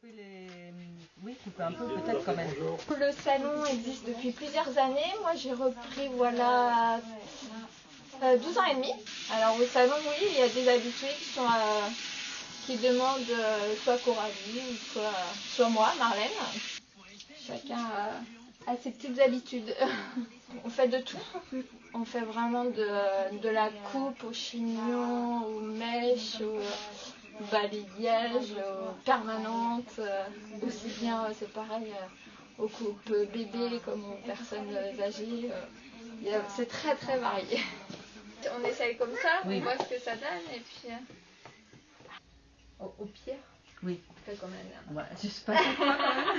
pouvez les. Oui, couper un peu peut-être quand même. Le salon existe depuis plusieurs années. Moi, j'ai repris, voilà, euh, 12 ans et demi. Alors, au salon, oui, il y a des habitués qui sont. euh, qui demandent euh, soit Coralie ou soit, soit moi, Marlène. Chacun a, a ses petites habitudes. On fait de tout. On fait vraiment de, de la coupe au chignon, au balayage, aux permanentes. euh, Aussi bien, euh, c'est pareil, euh, aux coupes bébés comme aux personnes euh, âgées. euh, C'est très très varié. On essaye comme ça, Oui. on voit ce que ça donne et puis euh, au, au pire, Oui. on fait comme. Voilà, je sais pas.